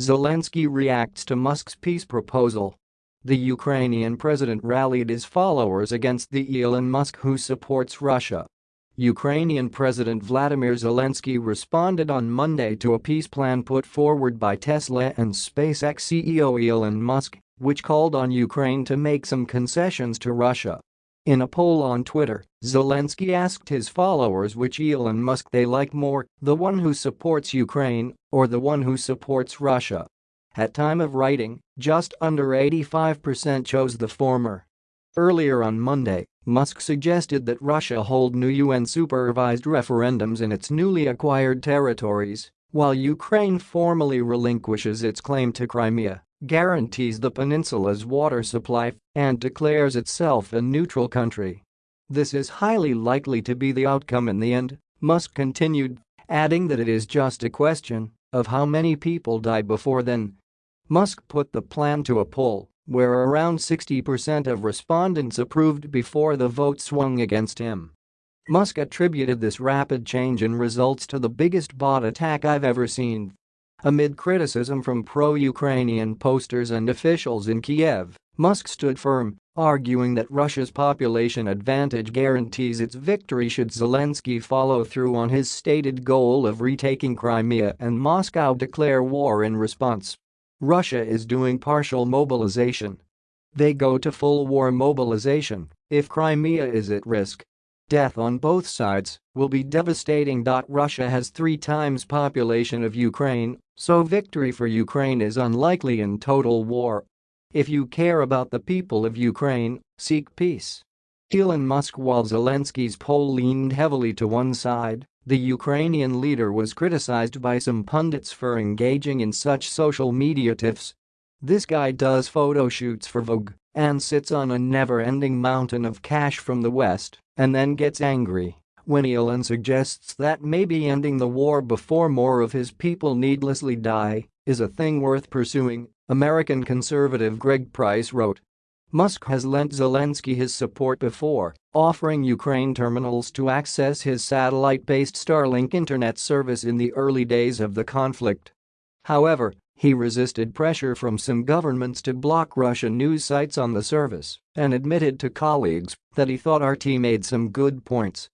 Zelensky reacts to Musk's peace proposal. The Ukrainian president rallied his followers against the Elon Musk who supports Russia. Ukrainian President Vladimir Zelensky responded on Monday to a peace plan put forward by Tesla and SpaceX CEO Elon Musk, which called on Ukraine to make some concessions to Russia. In a poll on Twitter, Zelensky asked his followers which Elon Musk they like more, the one who supports Ukraine or the one who supports Russia. At time of writing, just under 85% chose the former. Earlier on Monday, Musk suggested that Russia hold new UN-supervised referendums in its newly acquired territories, while Ukraine formally relinquishes its claim to Crimea, guarantees the peninsula's water supply, and declares itself a neutral country. This is highly likely to be the outcome in the end, Musk continued, adding that it is just a question of how many people die before then Musk put the plan to a poll, where around 60% of respondents approved before the vote swung against him. Musk attributed this rapid change in results to the biggest bot attack I've ever seen. Amid criticism from pro-Ukrainian posters and officials in Kiev, Musk stood firm, arguing that Russia's population advantage guarantees its victory should Zelensky follow through on his stated goal of retaking Crimea and Moscow declare war in response. Russia is doing partial mobilization. They go to full war mobilization if Crimea is at risk. Death on both sides will be devastating. Russia has three times population of Ukraine, so victory for Ukraine is unlikely in total war. If you care about the people of Ukraine, seek peace. Elon Musk While Zelensky's poll leaned heavily to one side, the Ukrainian leader was criticized by some pundits for engaging in such social media tiffs. This guy does photo shoots for Vogue and sits on a never-ending mountain of cash from the West and then gets angry when Elon suggests that maybe ending the war before more of his people needlessly die is a thing worth pursuing, American conservative Greg Price wrote. Musk has lent Zelensky his support before, offering Ukraine terminals to access his satellite-based Starlink internet service in the early days of the conflict. However, he resisted pressure from some governments to block Russian news sites on the service and admitted to colleagues that he thought RT made some good points